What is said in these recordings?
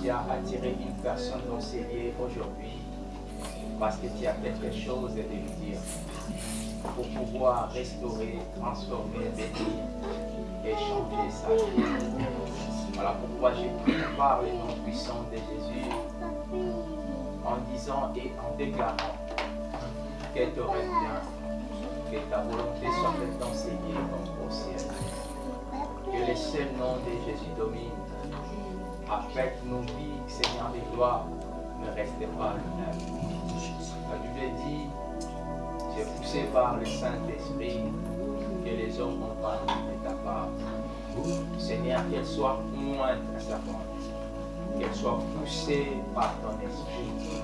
tu as attiré une personne dans ces lieux aujourd'hui parce que tu as quelque chose à lui dire pour pouvoir restaurer, transformer, bénir et changer sa vie. Voilà pourquoi j'ai pris par le nom puissant de Jésus en disant et en déclarant qu'elle t'aurait bien, que ta volonté soit faite dans comme au ciel. Que le seul nom de Jésus domine. Après nos vies, Seigneur des gloires, ne restez pas le même. La Bible dit, c'est poussé par le Saint-Esprit que les hommes ont pas de ta part. Seigneur, qu'elle soit moindre à qu'elle soit poussée par ton esprit,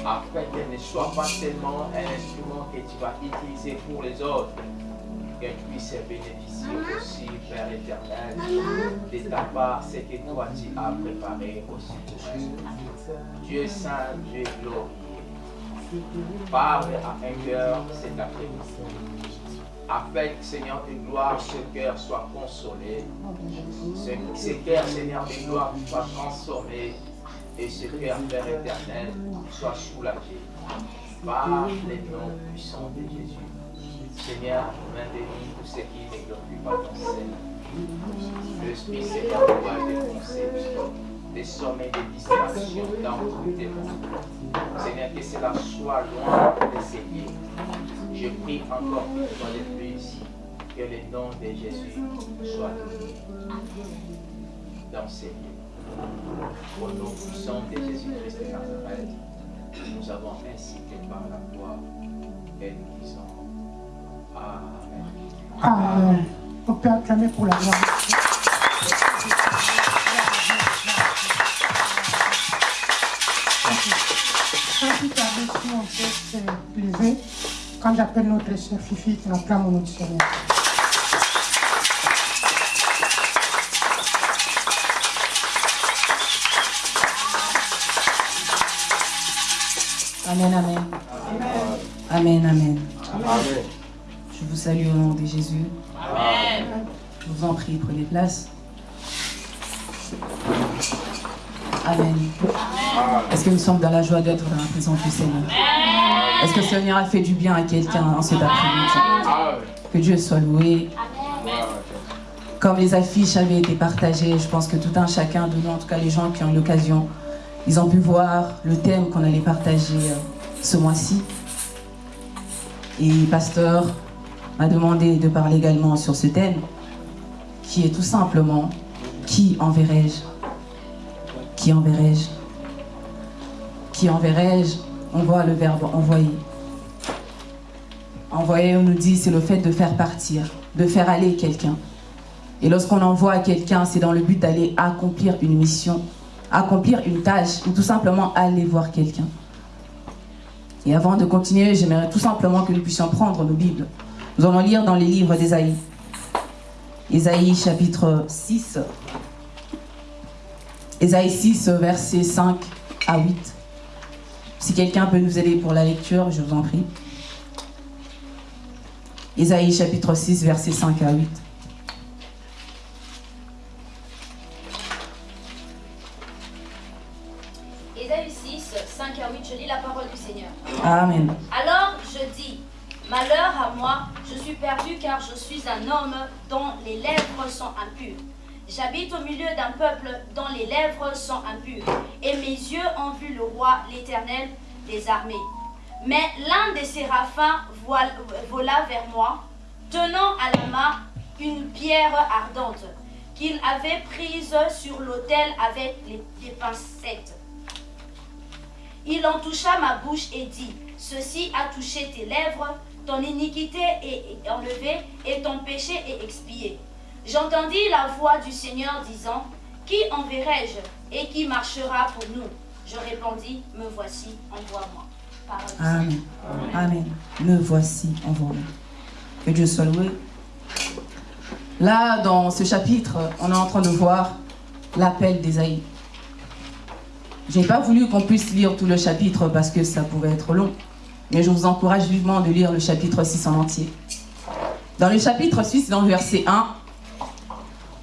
afin qu'elle ne soit pas seulement un instrument que tu vas utiliser pour les autres, qu'elle puisse bénéficier aussi, Père éternel, de ta part, ce que toi tu as préparé aussi pour elle. Dieu saint, Dieu glorieux, parle à un cœur cet après-midi. Afin que, Seigneur de gloire, ce cœur soit consolé. Ce, ce cœur, Seigneur de gloire, soit transformé. Et ce cœur, Père éternel, soit soulagé par les noms puissants de Jésus. Seigneur, maintenez tout ce qui ne glorifie pas ton Seigneur. L'Esprit, Seigneur, doit défoncer des sommets de distraction dans tous tes mondes. Seigneur, que cela soit loin de lieux. Je prie encore une fois de plus que le nom de Jésus soit dans ces lieux. Au nom puissant de Jésus-Christ de Nazareth, nous avons ainsi que par la foi et nous disons Amen. Amen. On peut la gloire. Peut se lever, quand j'appelle notre sœur Fifi, qui acclame notre Seigneur. Amen, amen. Amen, amen. Je vous salue au nom de Jésus. Je vous en prie, prenez place. Amen. Est-ce que nous sommes dans la joie d'être dans la présence du Seigneur? Est-ce que le Seigneur a fait du bien à quelqu'un en cet après-midi? Que Dieu soit loué. Comme les affiches avaient été partagées, je pense que tout un chacun de nous, en tout cas les gens qui ont eu l'occasion, ils ont pu voir le thème qu'on allait partager euh, ce mois-ci. Et pasteur m'a demandé de parler également sur ce thème, qui est tout simplement « Qui enverrai-je » Qui enverrai-je? Qui enverrai-je? On voit le verbe « envoyer ». Envoyer, on nous dit, c'est le fait de faire partir, de faire aller quelqu'un. Et lorsqu'on envoie quelqu'un, c'est dans le but d'aller accomplir une mission, accomplir une tâche, ou tout simplement aller voir quelqu'un. Et avant de continuer, j'aimerais tout simplement que nous puissions prendre nos Bibles. Nous allons lire dans les livres d'Ésaïe. Ésaïe chapitre 6. Ésaïe 6, versets 5 à 8. Si quelqu'un peut nous aider pour la lecture, je vous en prie. Ésaïe chapitre 6, versets 5 à 8. Ésaïe 6, 5 à 8, je lis la parole du Seigneur. Amen. Homme dont les lèvres sont impures. J'habite au milieu d'un peuple dont les lèvres sont impures, et mes yeux ont vu le roi, l'éternel des armées. Mais l'un des séraphins vola vers moi, tenant à la main une pierre ardente qu'il avait prise sur l'autel avec les, des pincettes. Il en toucha ma bouche et dit, Ceci a touché tes lèvres, ton iniquité est enlevée et ton péché est expié. J'entendis la voix du Seigneur disant, Qui enverrai-je et qui marchera pour nous? Je répondis, Me voici, envoie-moi. Parole du Amen. Amen. Me voici, envoie-moi. Que Dieu soit loué. Là, dans ce chapitre, on est en train de voir l'appel d'Ésaïe. Je n'ai pas voulu qu'on puisse lire tout le chapitre parce que ça pouvait être long. Mais je vous encourage vivement de lire le chapitre 6 en entier. Dans le chapitre 6, dans le verset 1,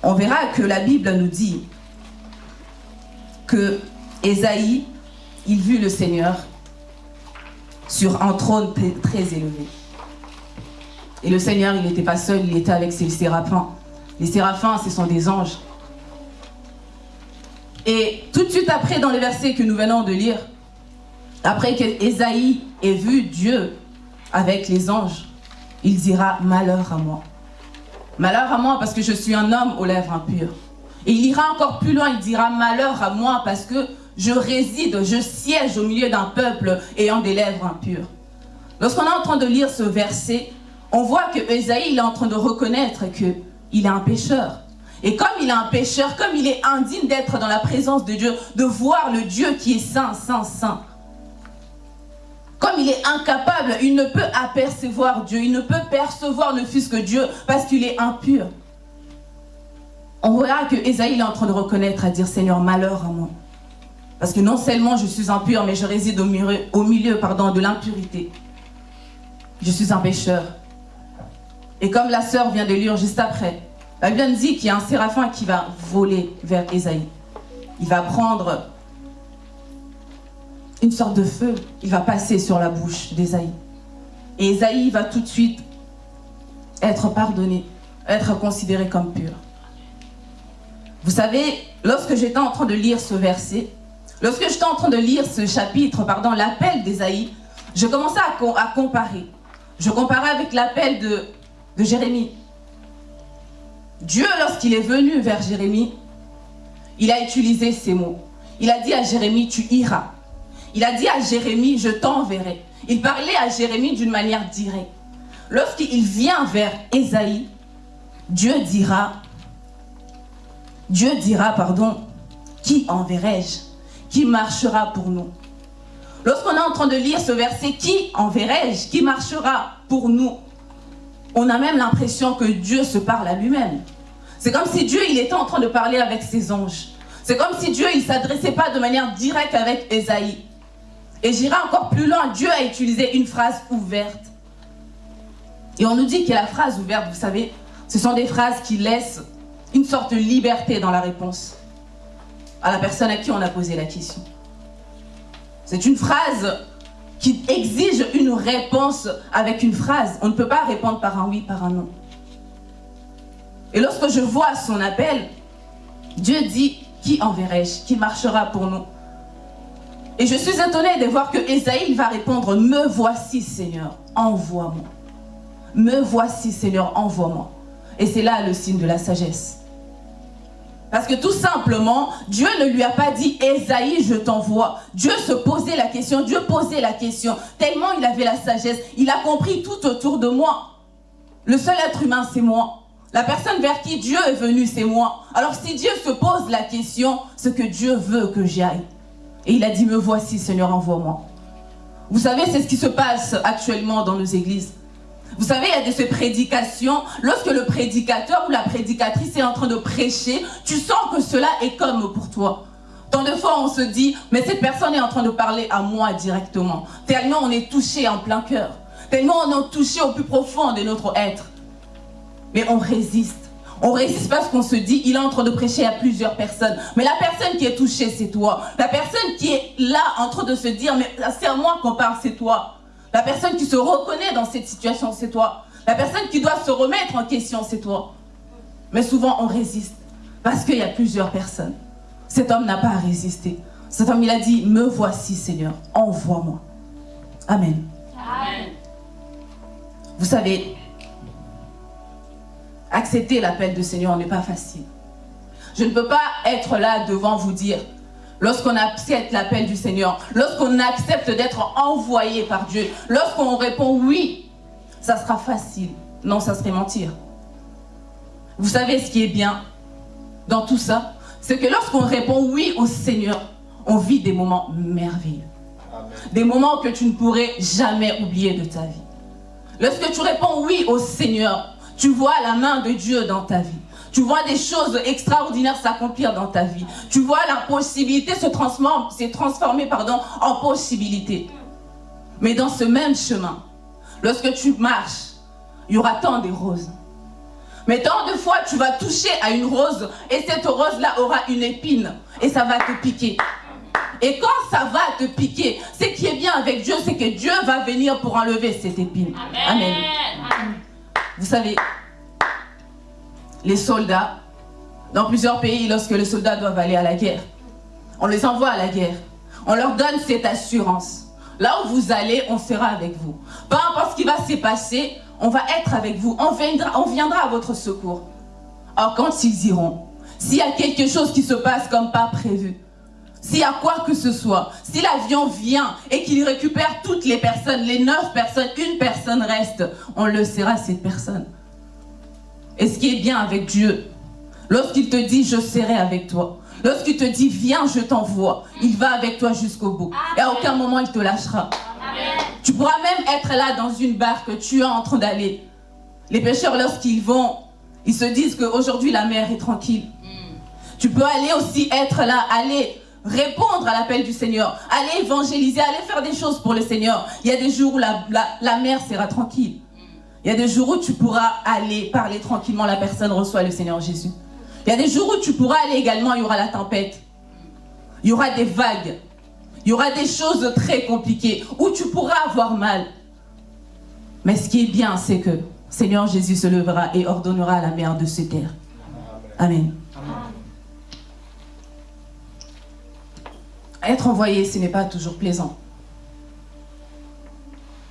on verra que la Bible nous dit que Ésaïe, il vit le Seigneur sur un trône très élevé. Et le Seigneur, il n'était pas seul, il était avec ses séraphins. Les séraphins, ce sont des anges. Et tout de suite après, dans les versets que nous venons de lire, après qu'Ésaïe ait vu Dieu avec les anges, il dira « Malheur à moi ». Malheur à moi parce que je suis un homme aux lèvres impures. Et il ira encore plus loin, il dira « Malheur à moi parce que je réside, je siège au milieu d'un peuple ayant des lèvres impures. Lorsqu'on est en train de lire ce verset, on voit que Esaïe est en train de reconnaître qu'il est un pécheur. Et comme il est un pécheur, comme il est indigne d'être dans la présence de Dieu, de voir le Dieu qui est saint, saint, saint, comme il est incapable, il ne peut apercevoir Dieu, il ne peut percevoir le Fils que Dieu parce qu'il est impur. On verra que Esaïe est en train de reconnaître, à dire Seigneur, malheur à moi. Parce que non seulement je suis impur, mais je réside au milieu, pardon, de l'impureté. Je suis un pécheur. Et comme la sœur vient de lire juste après, la Bible dit qu'il y a un séraphin qui va voler vers Esaïe. Il va prendre une sorte de feu, il va passer sur la bouche d'Esaïe. Et Esaïe va tout de suite être pardonné, être considéré comme pur. Vous savez, lorsque j'étais en train de lire ce verset, Lorsque j'étais en train de lire ce chapitre, pardon, l'appel d'Ésaïe, je commençais à, comparer. Je comparais avec l'appel de Jérémie. Dieu, lorsqu'il est venu vers Jérémie, il a utilisé ces mots. Il a dit à Jérémie, tu iras. Il a dit à Jérémie, je t'enverrai. Il parlait à Jérémie d'une manière directe. Lorsqu'il vient vers Ésaïe, Dieu dira, Dieu dira, pardon, qui enverrai-je? Qui marchera pour nous? Lorsqu'on est en train de lire ce verset, qui enverrai-je? Qui marchera pour nous? On a même l'impression que Dieu se parle à lui-même. C'est comme si Dieu, était en train de parler avec ses anges. C'est comme si Dieu, ne s'adressait pas de manière directe avec Esaïe. Et j'irai encore plus loin, Dieu a utilisé une phrase ouverte. Et on nous dit que la phrase ouverte, vous savez, ce sont des phrases qui laissent une sorte de liberté dans la réponse à la personne à qui on a posé la question. C'est une phrase qui exige une réponse avec une phrase. On ne peut pas répondre par un oui, par un non. Et lorsque je vois son appel, Dieu dit, qui enverrai-je Qui marchera pour nous? Et je suis étonnée de voir que Esaïe va répondre, me voici Seigneur, envoie-moi. Me voici Seigneur, envoie-moi. Et c'est là le signe de la sagesse. Parce que tout simplement, Dieu ne lui a pas dit, Esaïe, je t'envoie. Dieu se posait la question, Dieu posait la question. Tellement il avait la sagesse, il a compris tout autour de moi. Le seul être humain, c'est moi. La personne vers qui Dieu est venu, c'est moi. Alors si Dieu se pose la question, ce que Dieu veut que j'aille. Et il a dit, me voici Seigneur, envoie-moi. Vous savez, c'est ce qui se passe actuellement dans nos églises. Vous savez, il y a de ces prédications, lorsque le prédicateur ou la prédicatrice est en train de prêcher, tu sens que cela est comme pour toi. Tant de fois, on se dit, mais cette personne est en train de parler à moi directement. Tellement on est touché en plein cœur. Tellement on est touché au plus profond de notre être. Mais on résiste. On résiste parce qu'on se dit, il est en train de prêcher à plusieurs personnes. Mais la personne qui est touchée, c'est toi. La personne qui est là en train de se dire, mais c'est à moi qu'on parle, c'est toi. La personne qui se reconnaît dans cette situation, c'est toi. La personne qui doit se remettre en question, c'est toi. Mais souvent, on résiste parce qu'il y a plusieurs personnes. Cet homme n'a pas à résister. Cet homme, il a dit, me voici Seigneur, envoie-moi. Amen. Amen. Vous savez, accepter l'appel du Seigneur n'est pas facile. Je ne peux pas être là devant vous dire, lorsqu'on accepte l'appel du Seigneur, lorsqu'on accepte d'être envoyé par Dieu, lorsqu'on répond oui, ça sera facile. Non, ça serait mentir. Vous savez ce qui est bien dans tout ça? C'est que lorsqu'on répond oui au Seigneur, on vit des moments merveilleux. Des moments que tu ne pourrais jamais oublier de ta vie. Lorsque tu réponds oui au Seigneur, tu vois la main de Dieu dans ta vie. Tu vois des choses extraordinaires s'accomplir dans ta vie. Tu vois la possibilité se transformer, transformer pardon, en possibilité. Mais dans ce même chemin, lorsque tu marches, il y aura tant des roses. Mais tant de fois, tu vas toucher à une rose et cette rose-là aura une épine et ça va te piquer. Et quand ça va te piquer, ce qui est bien avec Dieu, c'est que Dieu va venir pour enlever cette épine. Amen. Vous savez, les soldats, dans plusieurs pays, lorsque les soldats doivent aller à la guerre, on les envoie à la guerre. On leur donne cette assurance. Là où vous allez, on sera avec vous. Peu importe ce qui va se passer, on va être avec vous. On viendra, on viendra à votre secours. Alors quand ils iront, s'il y a quelque chose qui se passe comme pas prévu, s'il y a quoi que ce soit, si l'avion vient et qu'il récupère toutes les personnes, les neuf personnes, une personne reste, on le sera cette personne. Et ce qui est bien avec Dieu, lorsqu'il te dit je serai avec toi, lorsqu'il te dit viens je t'envoie, il va avec toi jusqu'au bout. Et à aucun moment il te lâchera. Tu pourras même être là dans une barque, tu es en train d'aller. Les pêcheurs lorsqu'ils vont, ils se disent qu'aujourd'hui la mer est tranquille. Tu peux aller aussi être là, aller répondre à l'appel du Seigneur, aller évangéliser, aller faire des choses pour le Seigneur. Il y a des jours où la, la, mer sera tranquille. Il y a des jours où tu pourras aller parler tranquillement, la personne reçoit le Seigneur Jésus. Il y a des jours où tu pourras aller également, il y aura la tempête. Il y aura des vagues. Il y aura des choses très compliquées où tu pourras avoir mal. Mais ce qui est bien, c'est que Seigneur Jésus se levera et ordonnera à la mer de se taire. Amen. Être envoyé, ce n'est pas toujours plaisant.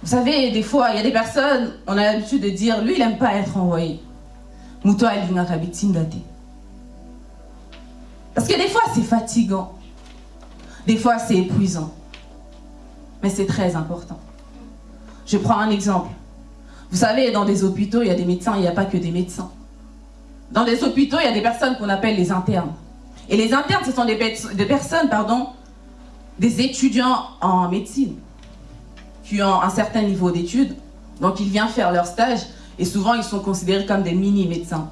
Vous savez, des fois, il y a des personnes, on a l'habitude de dire, lui, il n'aime pas être envoyé. Parce que des fois, c'est fatigant. Des fois, c'est épuisant. Mais c'est très important. Je prends un exemple. Vous savez, dans des hôpitaux, il y a des médecins, il n'y a pas que des médecins. Dans des hôpitaux, il y a des personnes qu'on appelle les internes. Et les internes, ce sont des, des personnes, pardon, des étudiants en médecine qui ont un certain niveau d'études. Donc, ils viennent faire leur stage et souvent, ils sont considérés comme des mini-médecins.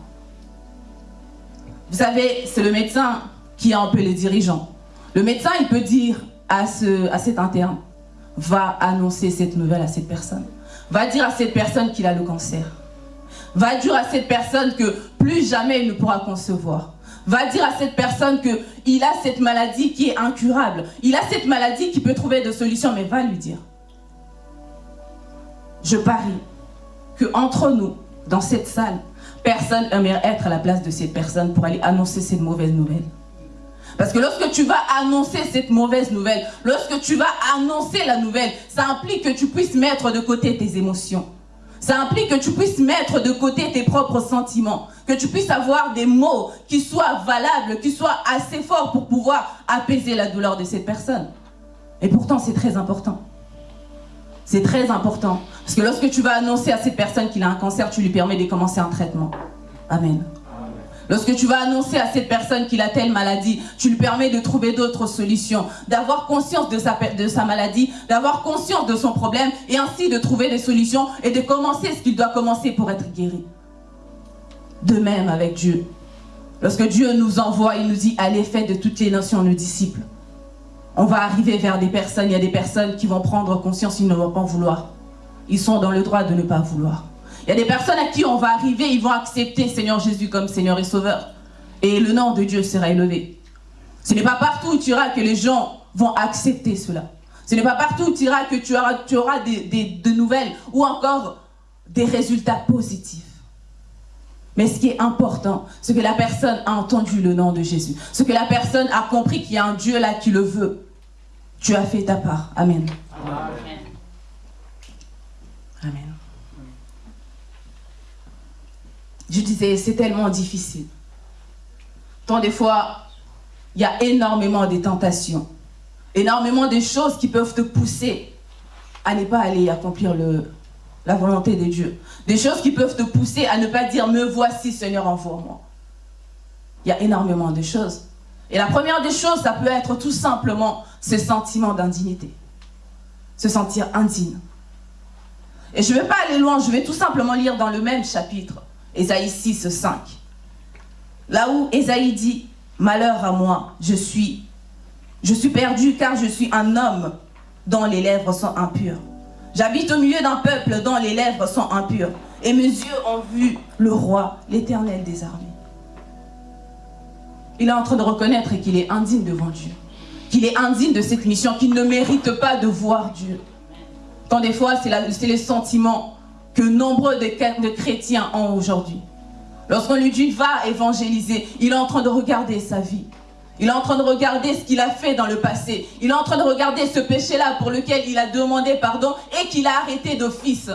Vous savez, c'est le médecin qui est un peu les dirigeants. Le médecin, il peut dire à, à cet interne, va annoncer cette nouvelle à cette personne. Va dire à cette personne qu'il a le cancer. Va dire à cette personne que plus jamais il ne pourra concevoir va dire à cette personne qu'il a cette maladie qui est incurable. Il a cette maladie qui peut trouver de solutions, mais va lui dire. Je parie que entre nous, dans cette salle, personne aimerait être à la place de cette personne pour aller annoncer cette mauvaise nouvelle. Parce que lorsque tu vas annoncer cette mauvaise nouvelle, lorsque tu vas annoncer la nouvelle, ça implique que tu puisses mettre de côté tes émotions. Ça implique que tu puisses mettre de côté tes propres sentiments, que tu puisses avoir des mots qui soient valables, qui soient assez forts pour pouvoir apaiser la douleur de cette personne. Et pourtant, c'est très important. C'est très important. Parce que lorsque tu vas annoncer à cette personne qu'il a un cancer, tu lui permets de commencer un traitement. Amen. Lorsque tu vas annoncer à cette personne qu'il a telle maladie, tu lui permets de trouver d'autres solutions, d'avoir conscience de sa, maladie, d'avoir conscience de son problème et ainsi de trouver des solutions et de commencer ce qu'il doit commencer pour être guéri. De même avec Dieu. Lorsque Dieu nous envoie, il nous dit allez faire de toutes les nations nos disciples. On va arriver vers des personnes, il y a des personnes qui vont prendre conscience, ils ne vont pas vouloir. Ils sont dans le droit de ne pas vouloir. Il y a des personnes à qui on va arriver, ils vont accepter Seigneur Jésus comme Seigneur et Sauveur. Et le nom de Dieu sera élevé. Ce n'est pas partout où tu iras que les gens vont accepter cela. Ce n'est pas partout où tu iras que tu auras, tu auras des, de nouvelles ou encore des résultats positifs. Mais ce qui est important, c'est que la personne a entendu le nom de Jésus. Ce que la personne a compris qu'il y a un Dieu là qui le veut. Tu as fait ta part. Amen. Amen. Amen. Je disais, c'est tellement difficile. Tant des fois, il y a énormément de tentations, énormément de choses qui peuvent te pousser à ne pas aller accomplir la volonté de Dieu. Des choses qui peuvent te pousser à ne pas dire « me voici Seigneur, envoie-moi ». Il y a énormément de choses. Et la première des choses, ça peut être tout simplement ce sentiment d'indignité. Se sentir indigne. Et je ne vais pas aller loin, je vais tout simplement lire dans le même chapitre. Ésaïe 6, 5. Là où Ésaïe dit, malheur à moi, je suis, je suis perdu car je suis un homme dont les lèvres sont impures. J'habite au milieu d'un peuple dont les lèvres sont impures. et mes yeux ont vu le roi, l'éternel des armées. Il est en train de reconnaître qu'il est indigne devant Dieu. Qu'il est indigne de cette mission, qu'il ne mérite pas de voir Dieu. Quand des fois, c'est les sentiments que nombreux de, chrétiens ont aujourd'hui. Lorsqu'on lui dit va évangéliser, il est en train de regarder sa vie. Il est en train de regarder ce qu'il a fait dans le passé. Il est en train de regarder ce péché-là pour lequel il a demandé pardon et qu'il a arrêté d'office.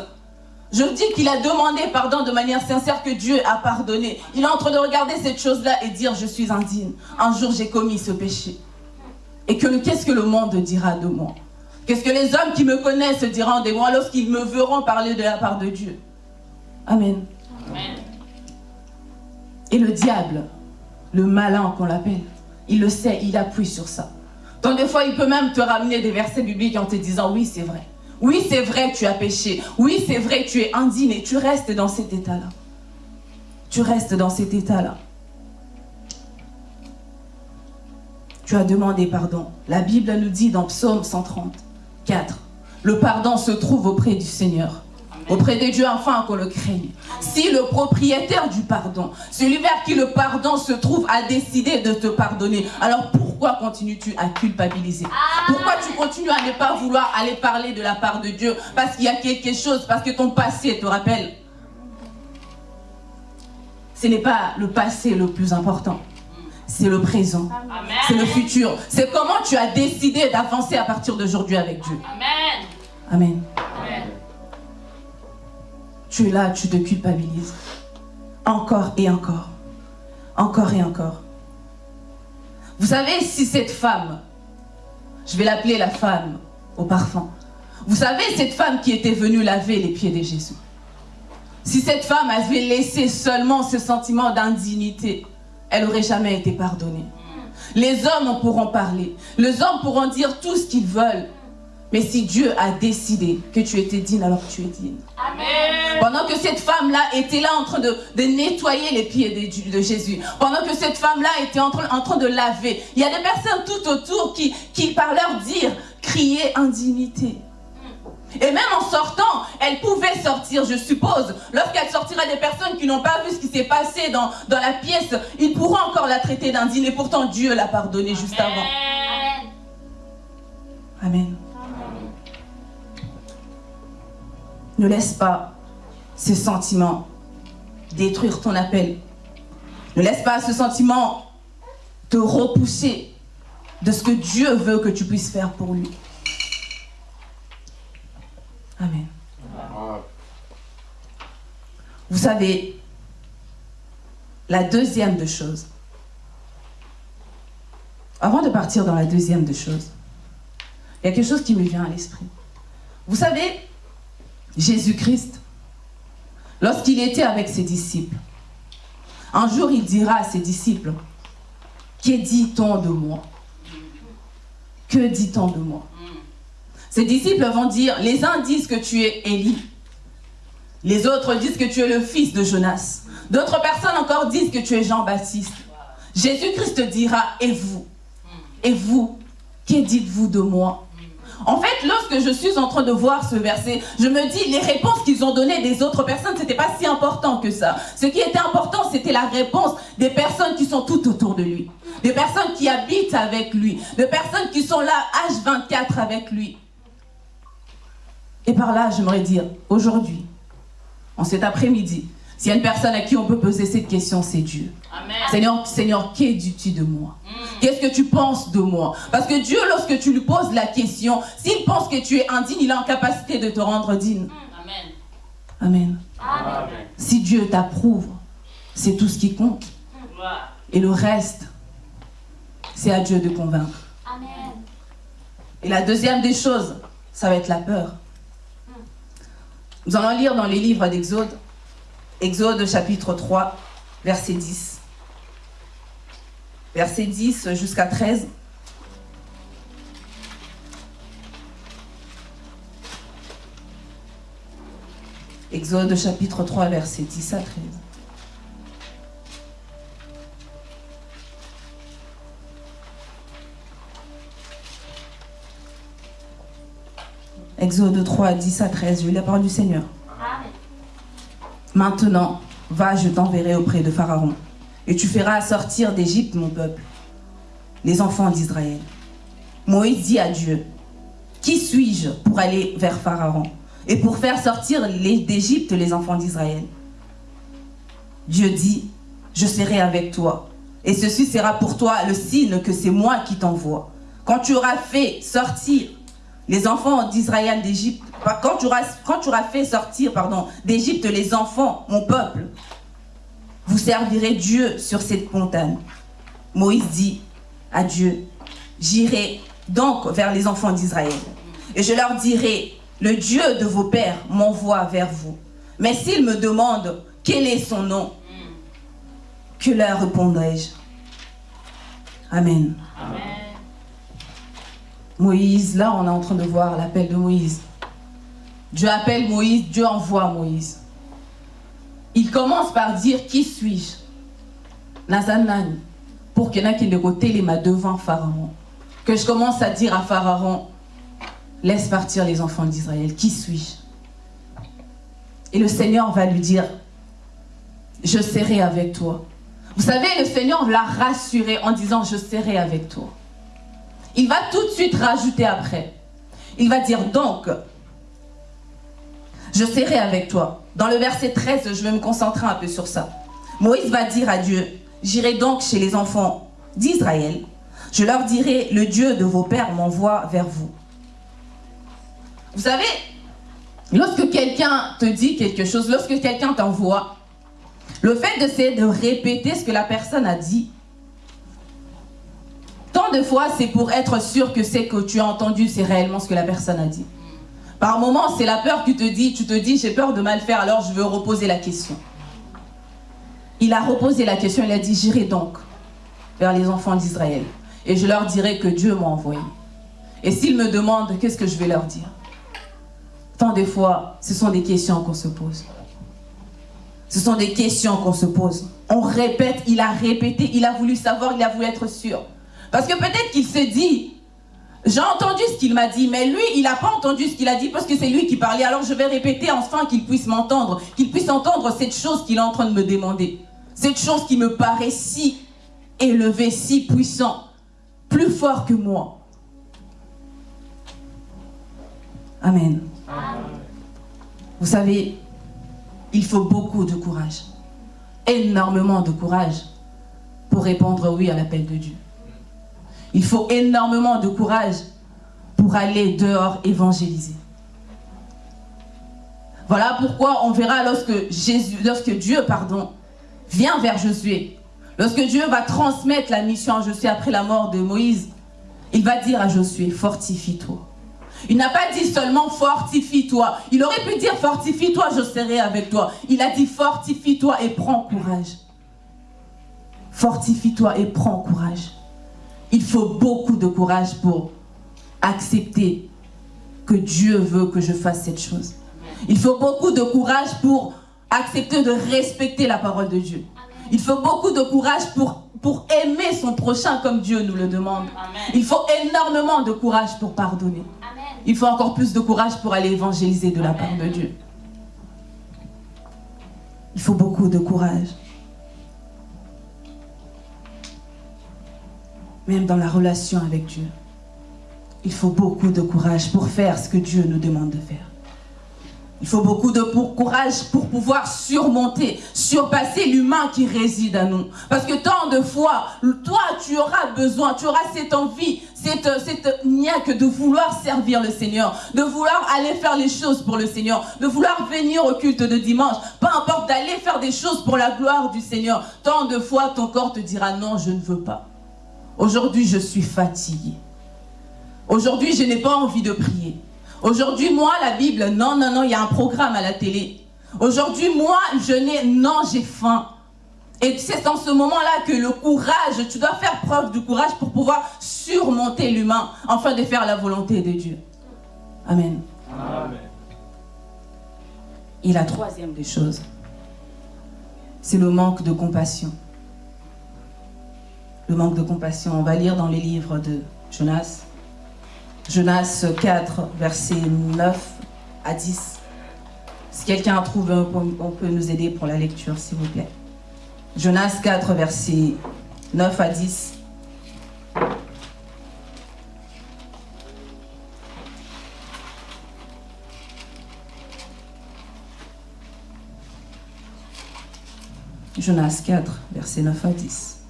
Je dis qu'il a demandé pardon de manière sincère que Dieu a pardonné. Il est en train de regarder cette chose-là et dire je suis indigne. Un jour j'ai commis ce péché. Et que qu'est-ce que le monde dira de moi? Qu'est-ce que les hommes qui me connaissent diront de moi lorsqu'ils me verront parler de la part de Dieu Amen. Amen. Et le diable, le malin qu'on l'appelle, il le sait, il appuie sur ça. Donc des fois, il peut même te ramener des versets bibliques en te disant, oui, c'est vrai. Oui, c'est vrai, tu as péché. Oui, c'est vrai, tu es indigne et tu restes dans cet état-là. Tu restes dans cet état-là. Tu as demandé pardon. La Bible nous dit dans Psaume 134, le pardon se trouve auprès du Seigneur. Auprès de Dieu afin qu'on le craigne. Si le propriétaire du pardon, celui vers qui le pardon se trouve, a décidé de te pardonner, alors pourquoi continues-tu à culpabiliser? Pourquoi tu continues à ne pas vouloir aller parler de la part de Dieu? Parce qu'il y a quelque chose, parce que ton passé te rappelle. Ce n'est pas le passé le plus important. C'est le présent. C'est le futur. C'est comment tu as décidé d'avancer à partir d'aujourd'hui avec Dieu. Amen. Amen. Amen tu es là, tu te culpabilises. Encore et encore. Encore et encore. Vous savez, si cette femme, je vais l'appeler la femme au parfum, vous savez, cette femme qui était venue laver les pieds de Jésus, si cette femme avait laissé seulement ce sentiment d'indignité, elle n'aurait jamais été pardonnée. Les hommes pourront parler, les hommes pourront dire tout ce qu'ils veulent, mais si Dieu a décidé que tu étais digne, alors tu es digne. Amen. Pendant que cette femme-là était là en train de, nettoyer les pieds de, Jésus, pendant que cette femme-là était en train, en train de laver, il y a des personnes tout autour qui, qui par leur dire, criaient indignité. Et même en sortant, elle pouvait sortir, je suppose. Lorsqu'elle sortira des personnes qui n'ont pas vu ce qui s'est passé dans, dans la pièce, ils pourront encore la traiter d'indigne. Et pourtant, Dieu l'a pardonné juste avant. Amen. Ne laisse pas ce sentiment détruire ton appel. Ne laisse pas ce sentiment te repousser de ce que Dieu veut que tu puisses faire pour lui. Amen. Vous savez, la deuxième de choses, avant de partir dans la deuxième de choses, il y a quelque chose qui me vient à l'esprit. Vous savez, Jésus-Christ, lorsqu'il était avec ses disciples, un jour il dira à ses disciples, que dit-on de moi? Que dit-on de moi? Ses disciples vont dire, les uns disent que tu es Élie, les autres disent que tu es le fils de Jonas, d'autres personnes encore disent que tu es Jean-Baptiste. Jésus-Christ dira, et vous? Et vous Que dites-vous de moi? En fait, lorsque je suis en train de voir ce verset, je me dis, les réponses qu'ils ont données des autres personnes, c'était pas si important que ça. Ce qui était important, c'était la réponse des personnes qui sont tout autour de lui. Des personnes qui habitent avec lui. Des personnes qui sont là H24 avec lui. Et par là, j'aimerais dire, aujourd'hui, en cet après-midi, s'il y a une personne à qui on peut poser cette question, c'est Dieu. Seigneur, Seigneur, qu'est tu de moi? Mm. Qu'est-ce que tu penses de moi? Parce que Dieu, lorsque tu lui poses la question, s'il pense que tu es indigne, il a en capacité de te rendre digne. Mm. Amen. Amen. Si Dieu t'approuve, c'est tout ce qui compte. Et le reste, c'est à Dieu de convaincre. Amen. Et la deuxième des choses, ça va être la peur. Nous allons lire dans les livres d'Exode Exode chapitre 3, verset 10. Verset 10 jusqu'à 13. Exode chapitre 3, verset 10 à 13. Exode 3, 10 à 13. Je lis la parole du Seigneur. Maintenant, va, je t'enverrai auprès de Pharaon, et tu feras sortir d'Égypte mon peuple, les enfants d'Israël. Moïse dit à Dieu, qui suis-je pour aller vers Pharaon et pour faire sortir d'Égypte les enfants d'Israël? Dieu dit, je serai avec toi, et ceci sera pour toi le signe que c'est moi qui t'envoie. Quand tu auras fait sortir les enfants d'Israël d'Égypte, quand tu, auras, fait sortir d'Égypte les enfants, mon peuple, vous servirez Dieu sur cette montagne. Moïse dit à Dieu, j'irai donc vers les enfants d'Israël, et je leur dirai, le Dieu de vos pères m'envoie vers vous. Mais s'ils me demandent quel est son nom, que leur répondrai-je Amen. Amen. Moïse, là on est en train de voir l'appel de Moïse. Dieu appelle Moïse, Dieu envoie Moïse. Il commence par dire, qui suis-je? Nazanan, pour qu'il y en ait qui ne côté les mains devant Pharaon. Que je commence à dire à Pharaon, laisse partir les enfants d'Israël, qui suis-je? Et le Seigneur va lui dire, je serai avec toi. Vous savez, le Seigneur l'a rassuré en disant, je serai avec toi. Il va tout de suite rajouter après. Il va dire donc, je serai avec toi. Dans le verset 13, je vais me concentrer un peu sur ça. Moïse va dire à Dieu, j'irai donc chez les enfants d'Israël. Je leur dirai, le Dieu de vos pères m'envoie vers vous. Vous savez, lorsque quelqu'un te dit quelque chose, lorsque quelqu'un t'envoie, le fait d'essayer de répéter ce que la personne a dit, de fois, c'est pour être sûr que c'est que tu as entendu, c'est réellement ce que la personne a dit. Par moments, c'est la peur qui te dit, tu te dis, j'ai peur de mal faire, alors je veux reposer la question. Il a reposé la question, il a dit, j'irai donc vers les enfants d'Israël et je leur dirai que Dieu m'a envoyé. Et s'ils me demandent, qu'est-ce que je vais leur dire? Tant de fois, ce sont des questions qu'on se pose. Ce sont des questions qu'on se pose. On répète, il a répété, il a voulu savoir, il a voulu être sûr. Parce que peut-être qu'il se dit, j'ai entendu ce qu'il m'a dit, mais lui, il n'a pas entendu ce qu'il a dit parce que c'est lui qui parlait. Alors je vais répéter enfin qu'il puisse m'entendre, qu'il puisse entendre cette chose qu'il est en train de me demander. Cette chose qui me paraît si élevée, si puissant, plus fort que moi. Amen. Vous savez, il faut beaucoup de courage, énormément de courage pour répondre oui à l'appel de Dieu. Il faut énormément de courage pour aller dehors évangéliser. Voilà pourquoi on verra lorsque, lorsque Dieu pardon, vient vers Josué, lorsque Dieu va transmettre la mission à Josué après la mort de Moïse, il va dire à Josué, fortifie-toi. Il n'a pas dit seulement fortifie-toi. Il aurait pu dire fortifie-toi, je serai avec toi. Il a dit fortifie-toi et prends courage. Fortifie-toi et prends courage. Il faut beaucoup de courage pour accepter que Dieu veut que je fasse cette chose. Il faut beaucoup de courage pour accepter de respecter la parole de Dieu. Il faut beaucoup de courage pour, pour aimer son prochain comme Dieu nous le demande. Il faut énormément de courage pour pardonner. Il faut encore plus de courage pour aller évangéliser de la part de Dieu. Il faut beaucoup de courage. Même dans la relation avec Dieu. Il faut beaucoup de courage pour faire ce que Dieu nous demande de faire. Il faut beaucoup de courage pour pouvoir surmonter, surpasser l'humain qui réside à nous. Parce que tant de fois, toi, tu auras besoin, tu auras cette envie, cette, cette niaque de vouloir servir le Seigneur, de vouloir aller faire les choses pour le Seigneur, de vouloir venir au culte de dimanche, peu importe, d'aller faire des choses pour la gloire du Seigneur. Tant de fois, ton corps te dira non, je ne veux pas. Aujourd'hui, je suis fatiguée. Aujourd'hui, je n'ai pas envie de prier. Aujourd'hui, moi, la Bible, non, non, non, il y a un programme à la télé. Aujourd'hui, moi, je n'ai, non, j'ai faim. Et c'est dans ce moment-là que le courage, tu dois faire preuve de courage pour pouvoir surmonter l'humain, afin de faire la volonté de Dieu. Amen. Amen. Et la troisième des choses, c'est le manque de compassion le manque de compassion. On va lire dans les livres de Jonas. Jonas 4, versets 9 à 10. Si quelqu'un trouve, on peut nous aider pour la lecture, s'il vous plaît. Jonas 4, versets 9 à 10. Jonas 4, versets 9 à 10.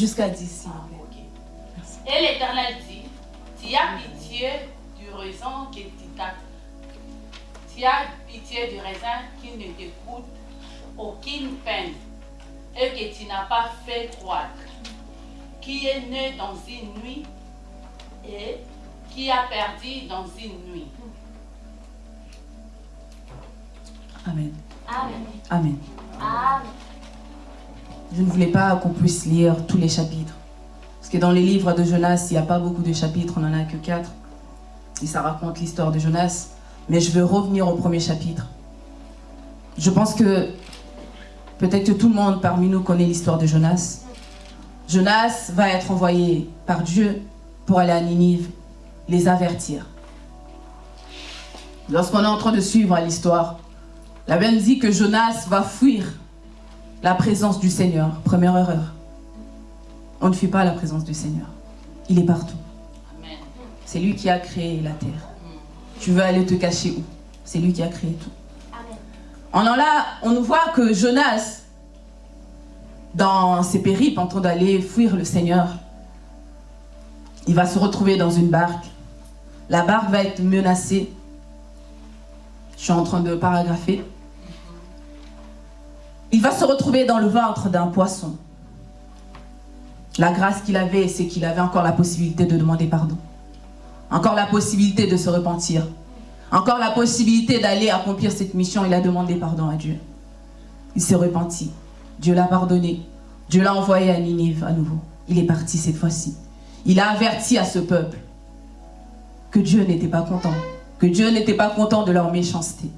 Jusqu'à 10, Et l'Éternel dit, tu as pitié du raisin qui tu as pitié du raisin qui ne t'écoute aucune peine et que tu n'as pas fait croître, qui est né dans une nuit et qui a perdu dans une nuit. Amen. Amen. Amen. Amen. Je ne voulais pas qu'on puisse lire tous les chapitres. Parce que dans les livres de Jonas, il n'y a pas beaucoup de chapitres, on n'en a que quatre. Et ça raconte l'histoire de Jonas. Mais je veux revenir au premier chapitre. Je pense que peut-être que tout le monde parmi nous connaît l'histoire de Jonas. Jonas va être envoyé par Dieu pour aller à Ninive, les avertir. Lorsqu'on est en train de suivre l'histoire, la Bible dit que Jonas va fuir la présence du Seigneur. Première erreur. On ne fuit pas la présence du Seigneur. Il est partout. C'est lui qui a créé la terre. Tu veux aller te cacher où? C'est lui qui a créé tout. En là, on nous voit que Jonas, dans ses périples, en train d'aller fuir le Seigneur, il va se retrouver dans une barque. La barque va être menacée. Je suis en train de paragrapher. Il va se retrouver dans le ventre d'un poisson. La grâce qu'il avait, c'est qu'il avait encore la possibilité de demander pardon. Encore la possibilité de se repentir. Encore la possibilité d'aller accomplir cette mission. Il a demandé pardon à Dieu. Il s'est repenti. Dieu l'a pardonné. Dieu l'a envoyé à Ninive à nouveau. Il est parti cette fois-ci. Il a averti à ce peuple que Dieu n'était pas content. Que Dieu n'était pas content de leur méchanceté.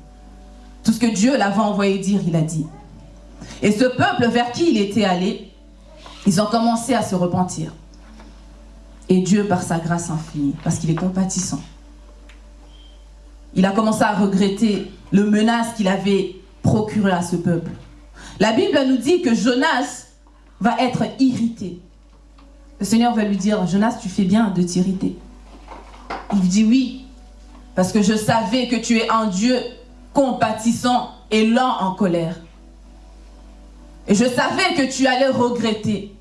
Tout ce que Dieu l'avait envoyé dire, il a dit. Et ce peuple vers qui il était allé, ils ont commencé à se repentir. Et Dieu, par sa grâce infinie, parce qu'il est compatissant, il a commencé à regretter le menace qu'il avait procuré à ce peuple. La Bible nous dit que Jonas va être irrité. Le Seigneur va lui dire, Jonas, tu fais bien de t'irriter. Il dit oui, parce que je savais que tu es un Dieu compatissant et lent en colère. Et je savais que tu allais regretter.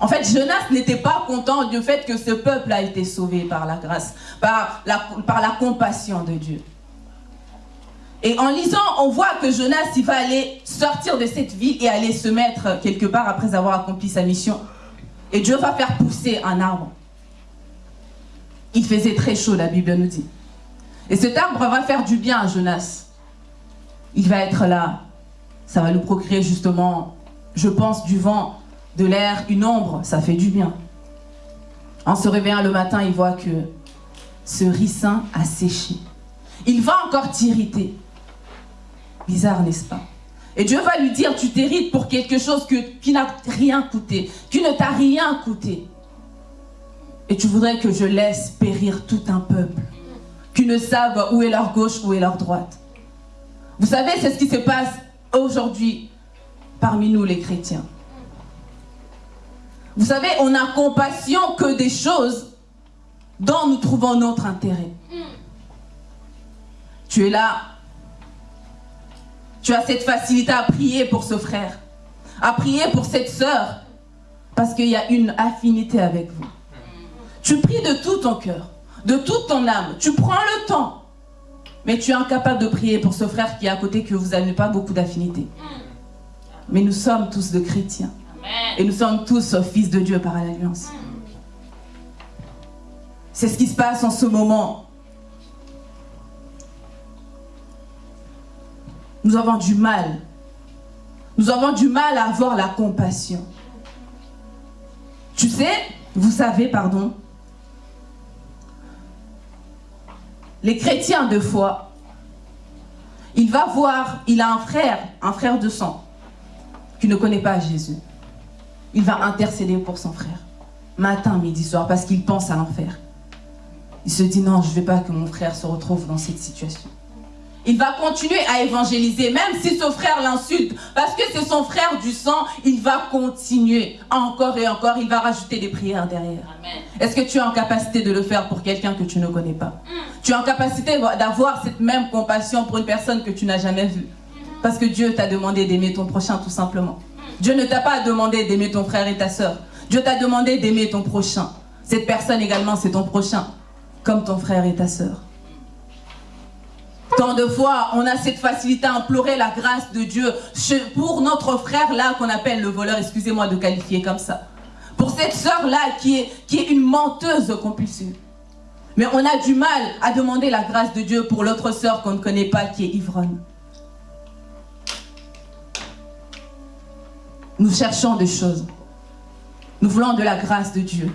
En fait, Jonas n'était pas content du fait que ce peuple a été sauvé par la grâce, par la, par la compassion de Dieu. Et en lisant, on voit que Jonas, il va aller sortir de cette ville et aller se mettre quelque part après avoir accompli sa mission. Et Dieu va faire pousser un arbre. Il faisait très chaud, la Bible nous dit. Et cet arbre va faire du bien à Jonas. Il va être là. Ça va nous procurer justement, je pense, du vent de l'air, une ombre, ça fait du bien. En se réveillant le matin, il voit que ce ricin a séché. Il va encore t'irriter. Bizarre, n'est-ce pas? Et Dieu va lui dire, tu t'irrites pour quelque chose qui n'a rien coûté, qui ne t'a rien coûté. Et tu voudrais que je laisse périr tout un peuple, qui ne savent où est leur gauche, où est leur droite. Vous savez, c'est ce qui se passe aujourd'hui parmi nous les chrétiens. Vous savez, on n'a compassion que des choses dont nous trouvons notre intérêt. Tu es là. Tu as cette facilité à prier pour ce frère, à prier pour cette sœur, parce qu'il y a une affinité avec vous. Tu pries de tout ton cœur, de toute ton âme. Tu prends le temps, mais tu es incapable de prier pour ce frère qui est à côté, que vous n'avez pas beaucoup d'affinité. Mais nous sommes tous de chrétiens. Et nous sommes tous fils de Dieu par l'alliance. C'est ce qui se passe en ce moment. Nous avons du mal. Nous avons du mal à avoir la compassion. Tu sais, vous savez, pardon, les chrétiens de foi, il va voir, il a un frère, un frère de sang, qui ne connaît pas Jésus. Il va intercéder pour son frère, matin, midi, soir, parce qu'il pense à l'enfer. Il se dit, non, je ne veux pas que mon frère se retrouve dans cette situation. Il va continuer à évangéliser, même si son frère l'insulte, parce que c'est son frère du sang, il va continuer encore et encore, il va rajouter des prières derrière. Est-ce que tu es en capacité de le faire pour quelqu'un que tu ne connais pas? Mm. Tu es en capacité d'avoir cette même compassion pour une personne que tu n'as jamais vue? Mm-hmm. Parce que Dieu t'a demandé d'aimer ton prochain tout simplement. Mm. Dieu ne t'a pas demandé d'aimer ton frère et ta soeur. Dieu t'a demandé d'aimer ton prochain. Cette personne également, c'est ton prochain, comme ton frère et ta soeur. Tant de fois, on a cette facilité à implorer la grâce de Dieu pour notre frère là qu'on appelle le voleur, excusez-moi de qualifier comme ça. Pour cette sœur là qui est, qui est une menteuse compulsive. Mais on a du mal à demander la grâce de Dieu pour l'autre sœur qu'on ne connaît pas qui est ivronne. Nous cherchons des choses. Nous voulons de la grâce de Dieu.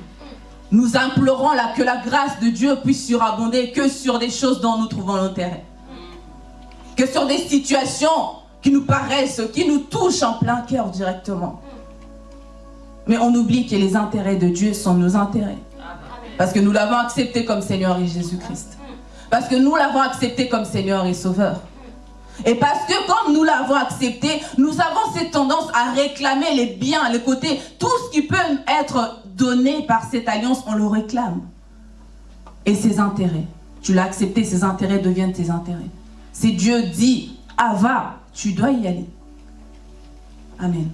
Nous implorons que la grâce de Dieu puisse surabonder que sur des choses dont nous trouvons l'intérêt que sur des situations qui nous paraissent, qui nous touchent en plein cœur directement. Mais on oublie que les intérêts de Dieu sont nos intérêts. Parce que nous l'avons accepté comme Seigneur et Jésus-Christ. Parce que nous l'avons accepté comme Seigneur et Sauveur. Et parce que comme nous l'avons accepté, nous avons cette tendance à réclamer les biens, les côtés, tout ce qui peut être donné par cette alliance, on le réclame. Et ses intérêts, tu l'as accepté, ses intérêts deviennent tes intérêts. Si Dieu dit, ah va, tu dois y aller. Amen.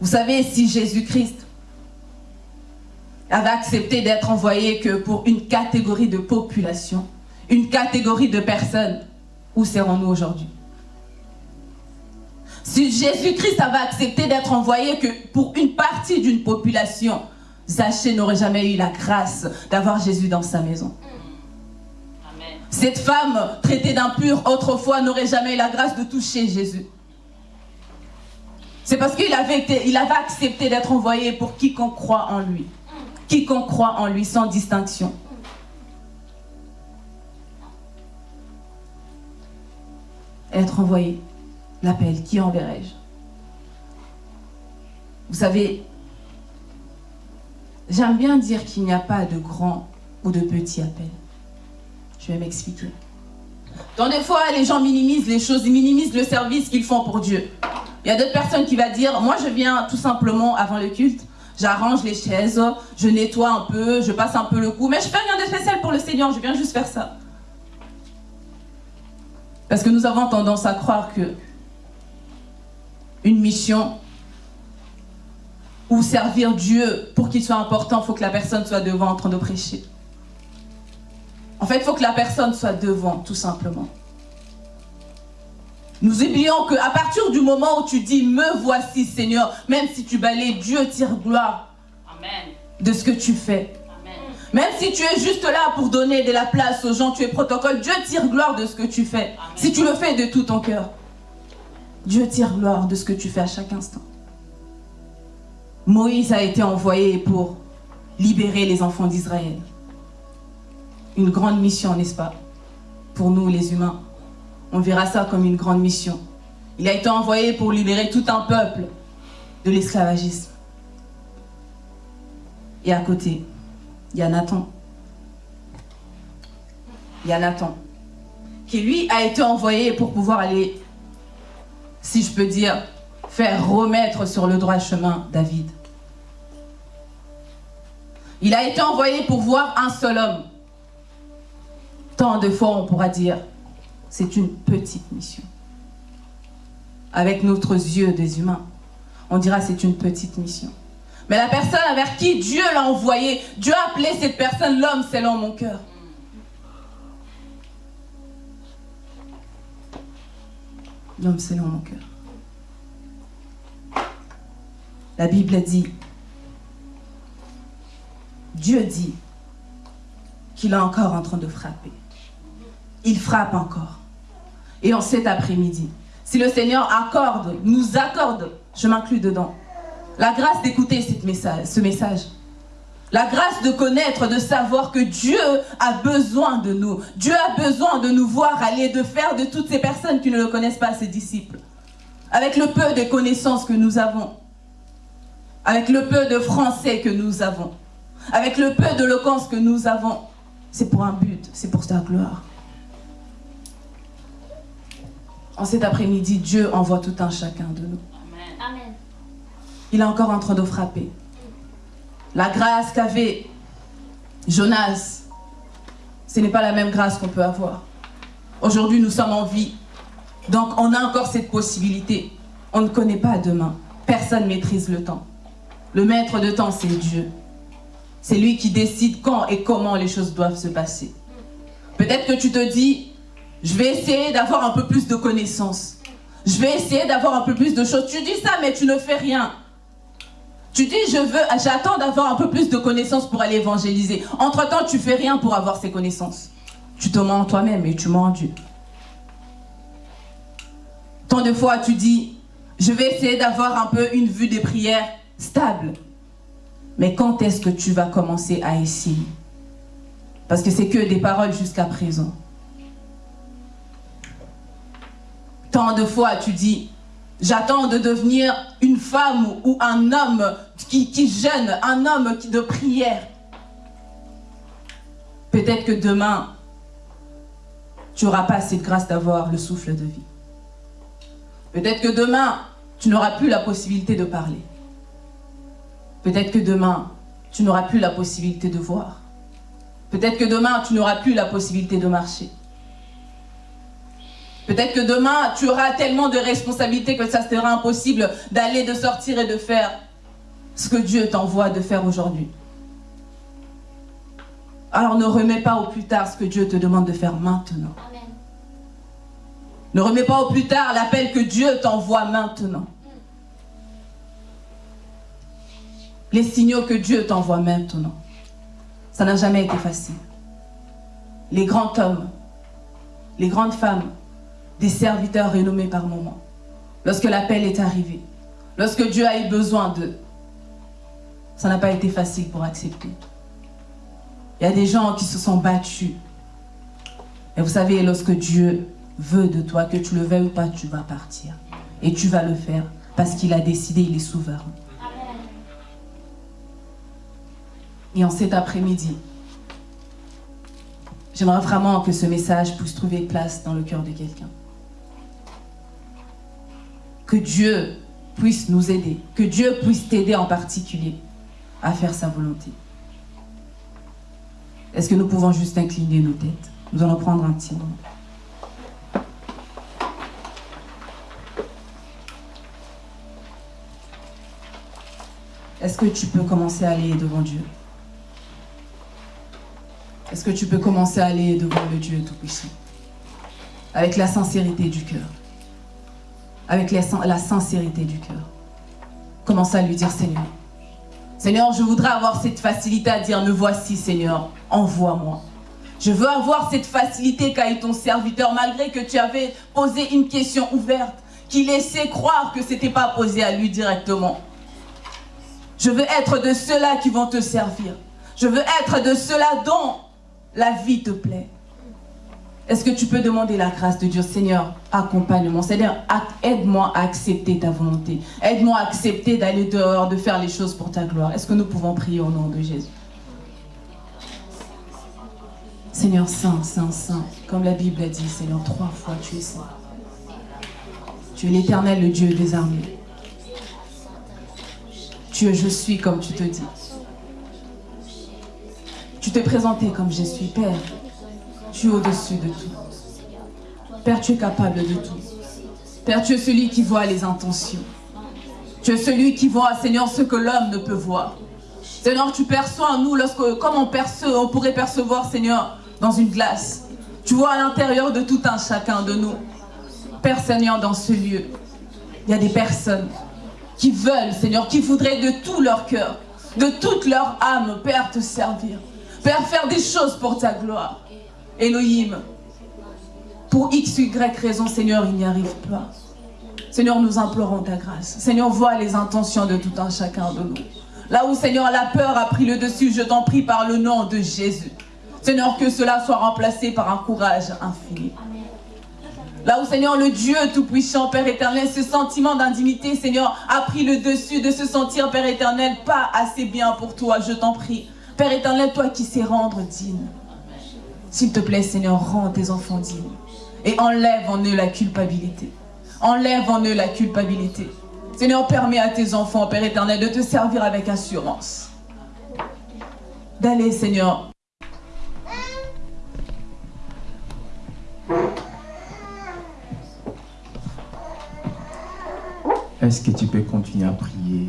Vous savez, si Jésus-Christ avait accepté d'être envoyé que pour une catégorie de population, une catégorie de personnes, où serons-nous aujourd'hui? Si Jésus-Christ avait accepté d'être envoyé que pour une partie d'une population, Zachée n'aurait jamais eu la grâce d'avoir Jésus dans sa maison. Cette femme traitée d'impure autrefois n'aurait jamais eu la grâce de toucher Jésus. C'est parce qu'il avait, il avait accepté d'être envoyé pour quiconque croit en lui. Quiconque croit en lui sans distinction. Être envoyé, l'appel, qui enverrai-je? Vous savez, J'aime bien dire qu'il n'y a pas de grand ou de petit appel. Je vais m'expliquer. Dans des fois, les gens minimisent les choses, ils minimisent le service qu'ils font pour Dieu. Il y a d'autres personnes qui vont dire, moi je viens tout simplement avant le culte, j'arrange les chaises, je nettoie un peu, je passe un peu le coup, mais je fais rien de spécial pour le Seigneur, je viens juste faire ça. Parce que nous avons tendance à croire que une mission, ou servir Dieu pour qu'il soit important, il faut que la personne soit devant en train de prêcher. En fait, il faut que la personne soit devant, tout simplement. Nous oublions qu'à partir du moment où tu dis « Me voici, Seigneur », même si tu balais, Dieu tire gloire de ce que tu fais. Même si tu es juste là pour donner de la place aux gens, tu es protocole, Dieu tire gloire de ce que tu fais. Si tu le fais de tout ton cœur, Dieu tire gloire de ce que tu fais à chaque instant. Moïse a été envoyé pour libérer les enfants d'Israël. Une grande mission, n'est-ce pas Pour nous, les humains. On verra ça comme une grande mission. Il a été envoyé pour libérer tout un peuple de l'esclavagisme. Et à côté, il y a Nathan. Il y a Nathan. Qui lui a été envoyé pour pouvoir aller, si je peux dire, faire remettre sur le droit chemin David. Il a été envoyé pour voir un seul homme. Tant de fois on pourra dire, c'est une petite mission. Avec notre yeux des humains, on dira c'est une petite mission. Mais la personne vers qui Dieu l'a envoyé, Dieu a appelé cette personne l'homme selon mon cœur. L'homme selon mon cœur. La Bible dit, Dieu dit qu'il est encore en train de frapper. Il frappe encore. Et en cet après-midi, si le Seigneur accorde, nous accorde je m'inclus dedans. La grâce d'écouter ce message. La grâce de connaître, de savoir que Dieu a besoin de nous. Dieu a besoin de nous voir aller, de faire de toutes ces personnes qui ne le connaissent pas ses disciples. Avec le peu de connaissances que nous avons. Avec le peu de français que nous avons. Avec le peu d'éloquence que nous avons. C'est pour un but, c'est pour sa gloire. En cet après-midi, Dieu envoie tout un chacun de nous. Amen. Il est encore en train de frapper. La grâce qu'avait Jonas, ce n'est pas la même grâce qu'on peut avoir. Aujourd'hui, nous sommes en vie. Donc, on a encore cette possibilité. On ne connaît pas demain. Personne ne maîtrise le temps. Le maître de temps, c'est Dieu. C'est lui qui décide quand et comment les choses doivent se passer. Peut-être que tu te dis, je vais essayer d'avoir un peu plus de connaissances. Je vais essayer d'avoir un peu plus de choses. Tu dis ça, mais tu ne fais rien. Tu dis, je veux, j'attends d'avoir un peu plus de connaissances pour aller évangéliser. Entre-temps, tu fais rien pour avoir ces connaissances. Tu te mens en toi-même et tu mens en Dieu. Tant de fois, tu dis, je vais essayer d'avoir un peu une vue des prières stable. Mais quand est-ce que tu vas commencer à essayer? Parce que c'est que des paroles jusqu'à présent. Tant de fois, tu dis, J'attends de devenir une femme ou un homme qui, qui jeûne, un homme de prière. Peut-être que demain, tu n'auras pas cette grâce d'avoir le souffle de vie. Peut-être que demain, tu n'auras plus la possibilité de parler. Peut-être que demain, tu n'auras plus la possibilité de voir. Peut-être que demain, tu n'auras plus la possibilité de marcher. Peut-être que demain, tu auras tellement de responsabilités que ça sera impossible d'aller, de sortir et de faire ce que Dieu t'envoie de faire aujourd'hui. Alors ne remets pas au plus tard ce que Dieu te demande de faire maintenant. Ne remets pas au plus tard l'appel que Dieu t'envoie maintenant. Les signaux que Dieu t'envoie maintenant. Ça n'a jamais été facile. Les grands hommes, les grandes femmes des serviteurs renommés par moment. Lorsque l'appel est arrivé, lorsque Dieu a eu besoin d'eux, ça n'a pas été facile pour accepter. Il y a des gens qui se sont battus. Et vous savez, lorsque Dieu veut de toi, que tu le veuilles ou pas, tu vas partir. Et tu vas le faire parce qu'il a décidé, il est souverain. Et en cet après-midi, j'aimerais vraiment que ce message puisse trouver place dans le cœur de quelqu'un que Dieu puisse nous aider, que Dieu puisse t'aider en particulier à faire sa volonté. Est-ce que nous pouvons juste incliner nos têtes? Nous allons prendre un petit moment. Est-ce que tu peux commencer à aller devant Dieu? Est-ce que tu peux commencer à aller devant le Dieu Tout-Puissant? Avec la sincérité du cœur avec la sincérité du cœur. Commence à lui dire, Seigneur, Seigneur, je voudrais avoir cette facilité à dire, me voici, Seigneur, envoie-moi. Je veux avoir cette facilité qu'a eu ton serviteur, malgré que tu avais posé une question ouverte, qui laissait croire que ce n'était pas posé à lui directement. Je veux être de ceux-là qui vont te servir. Je veux être de ceux-là dont la vie te plaît. Est-ce que tu peux demander la grâce de Dieu? Seigneur, accompagne-moi. Seigneur, aide-moi à accepter ta volonté. Aide-moi à accepter d'aller dehors, de faire les choses pour ta gloire. Est-ce que nous pouvons prier au nom de Jésus? Seigneur Saint, Saint, Saint, comme la Bible a dit, Seigneur, trois fois tu es saint. Tu es l'éternel, le Dieu des armées. Tu es je suis comme tu te dis. Tu t'es présenté comme je suis Père. Tu es au-dessus de tout. Père, tu es capable de tout. Père, tu es celui qui voit les intentions. Tu es celui qui voit, Seigneur, ce que l'homme ne peut voir. Seigneur, tu perçois en nous, lorsque, comme on, on pourrait percevoir, Seigneur, dans une glace. Tu vois à l'intérieur de tout un chacun de nous. Père Seigneur, dans ce lieu, il y a des personnes qui veulent, Seigneur, qui voudraient de tout leur cœur, de toute leur âme, Père, te servir. Père, faire des choses pour ta gloire. Elohim, pour X, Y raison, Seigneur, il n'y arrive pas. Seigneur, nous implorons ta grâce. Seigneur, vois les intentions de tout un chacun de nous. Là où, Seigneur, la peur a pris le dessus, je t'en prie par le nom de Jésus. Seigneur, que cela soit remplacé par un courage infini. Là où, Seigneur, le Dieu Tout-Puissant, Père éternel, ce sentiment d'indignité, Seigneur, a pris le dessus de se sentir, Père éternel, pas assez bien pour toi, je t'en prie. Père éternel, toi qui sais rendre digne. S'il te plaît, Seigneur, rends tes enfants dignes. Et enlève en eux la culpabilité. Enlève en eux la culpabilité. Seigneur, permets à tes enfants, Père éternel, de te servir avec assurance. D'aller, Seigneur. Est-ce que tu peux continuer à prier?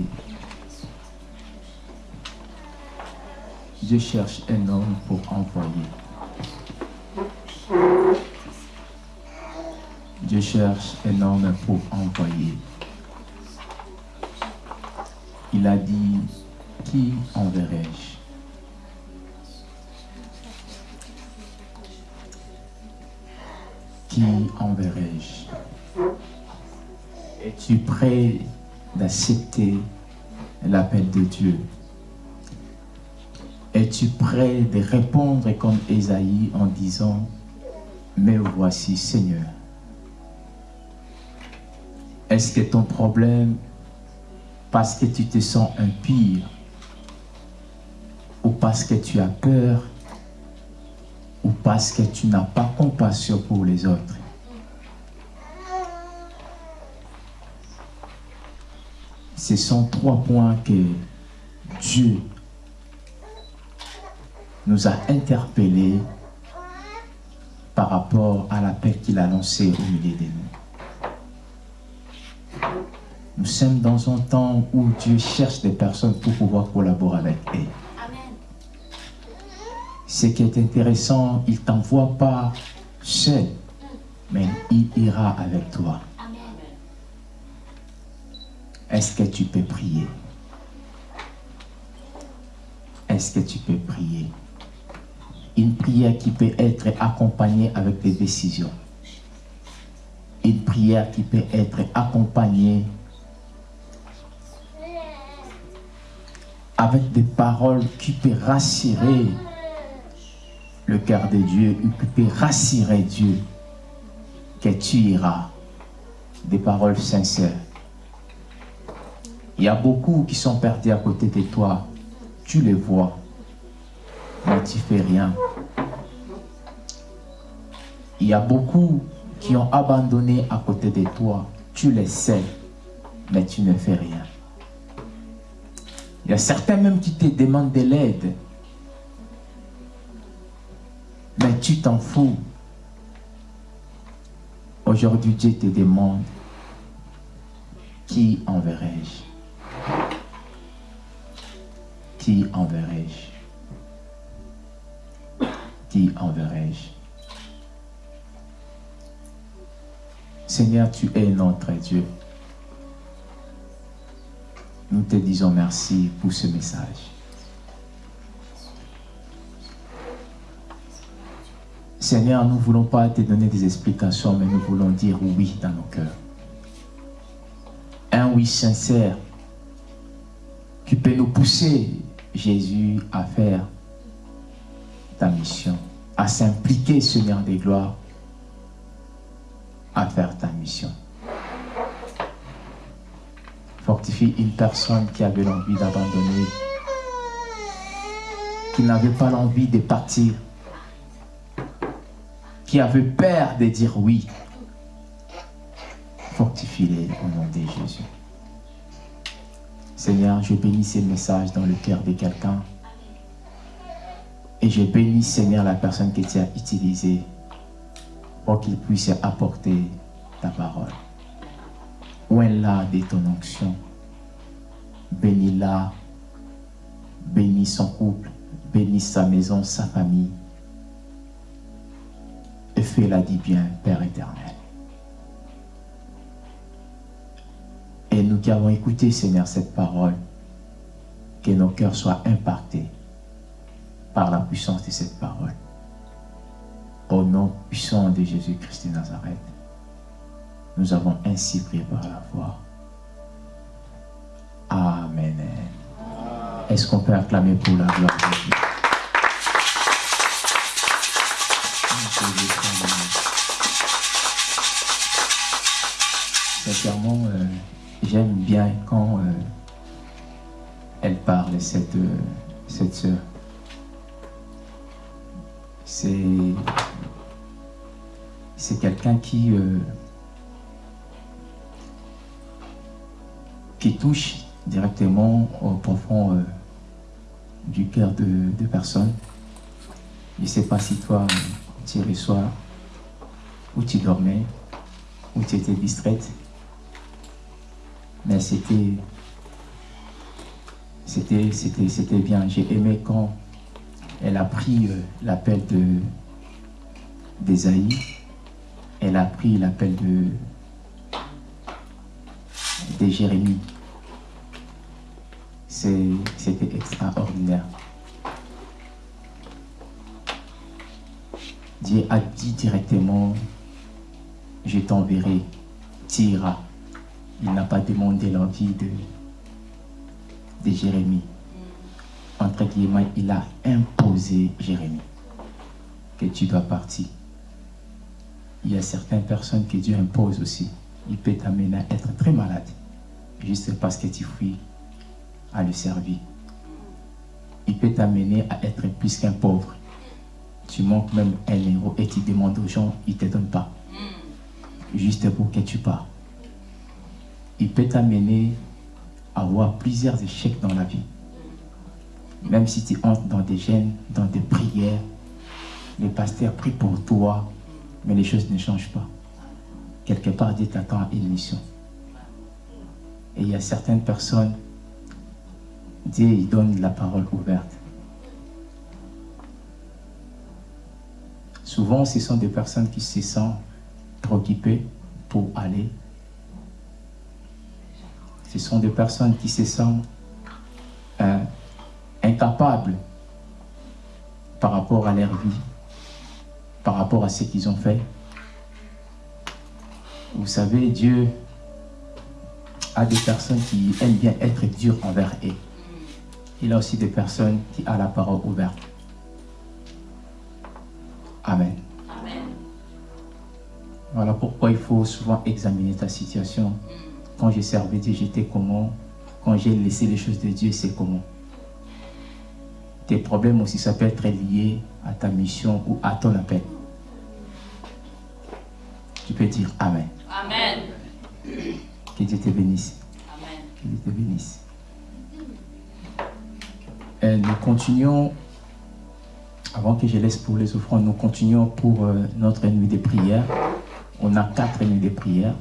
Je cherche un homme pour envoyer. Je cherche un homme pour envoyer. Il a dit, qui enverrai-je? Qui enverrai-je? Es-tu prêt d'accepter l'appel de Dieu? Es-tu prêt de répondre comme Esaïe en disant, mais voici Seigneur est-ce que ton problème, parce que tu te sens impire, ou parce que tu as peur, ou parce que tu n'as pas compassion pour les autres? Ce sont trois points que Dieu nous a interpellés par rapport à l'appel qu'il a lancé au milieu de nous. Nous sommes dans un temps où Dieu cherche des personnes pour pouvoir collaborer avec eux. Ce qui est intéressant, il ne t'envoie pas seul, mais il ira avec toi. Est-ce que tu peux prier? Est-ce que tu peux prier? Une prière qui peut être accompagnée avec des décisions. Une prière qui peut être accompagnée avec des paroles qui peuvent rassurer le cœur de Dieu, qui peut rassurer Dieu que tu iras. Des paroles sincères. Il y a beaucoup qui sont perdus à côté de toi. Tu les vois, mais tu fais rien. Il y a beaucoup qui ont abandonné à côté de toi. Tu les sais, mais tu ne fais rien. Il y a certains même qui te demandent de l'aide. Mais tu t'en fous. Aujourd'hui, Dieu te demande, qui enverrai-je? Qui enverrai-je? Qui enverrai-je? Seigneur, tu es notre Dieu. Nous te disons merci pour ce message. Seigneur, nous ne voulons pas te donner des explications, mais nous voulons dire oui dans nos cœurs. Un oui sincère qui peut nous pousser, Jésus, à faire ta mission, à s'impliquer, Seigneur des gloires, à faire ta mission fortifie une personne qui avait l'envie d'abandonner, qui n'avait pas l'envie de partir, qui avait peur de dire oui. Fortifie-les au nom de Jésus. Seigneur, je bénis ces messages dans le cœur de quelqu'un. Et je bénis, Seigneur, la personne que tu as utilisée pour qu'il puisse apporter ta parole. Là de ton onction Bénis-la, bénis son couple, bénis sa maison, sa famille. Et fais-la dit bien, Père éternel. Et nous qui avons écouté, Seigneur, cette parole, que nos cœurs soient impactés par la puissance de cette parole. Au nom puissant de Jésus-Christ de Nazareth. Nous avons ainsi prié par la foi. Amen. Est-ce qu'on peut acclamer pour la gloire de Dieu? Sincèrement, euh, j'aime bien quand euh, elle parle, cette, euh, cette sœur. C'est quelqu'un qui, qui touche directement au profond du cœur de, personnes. Je ne sais pas si toi, tu soir, où tu dormais, où tu étais distraite, mais c'était c'était bien. J'ai aimé quand elle a pris euh, l'appel de d'Esaïe, elle a pris l'appel de Jérémie. C'était extraordinaire. Dieu a dit directement, je t'enverrai, tu iras. Il n'a pas demandé l'envie de Jérémie. Entre guillemets, il a imposé Jérémie que tu dois partir. Il y a certaines personnes que Dieu impose aussi. Il peut t'amener à être très malade, juste parce que tu fuis à le servir. Il peut t'amener à être plus qu'un pauvre. Tu manques même un euro et tu demandes aux gens, ils ne te donnent pas. Juste pour que tu pars. Il peut t'amener à avoir plusieurs échecs dans la vie. Même si tu entres dans des gènes, dans des prières, les pasteurs prient pour toi, mais les choses ne changent pas. Quelque part, Dieu t'attend à une mission. Et il y a certaines personnes Dieu donne la parole ouverte. Souvent, ce sont des personnes qui se sentent préoccupées pour aller. Ce sont des personnes qui se sentent incapables par rapport à leur vie, par rapport à ce qu'ils ont fait. Vous savez, Dieu a des personnes qui aiment bien être dures envers eux il a aussi des personnes qui ont la parole ouverte. Amen. Voilà pourquoi il faut souvent examiner ta situation. Quand j'ai servi Dieu, j'étais comment? Quand j'ai laissé les choses de Dieu, c'est comment? Tes problèmes aussi, ça peut être lié à ta mission ou à ton appel. Tu peux dire Amen. Amen. Que Dieu te bénisse. Amen. Que Dieu te bénisse. Et nous continuons, avant que je laisse pour les offrandes, nous continuons pour euh, notre nuit de prière. On a quatre nuits de prière.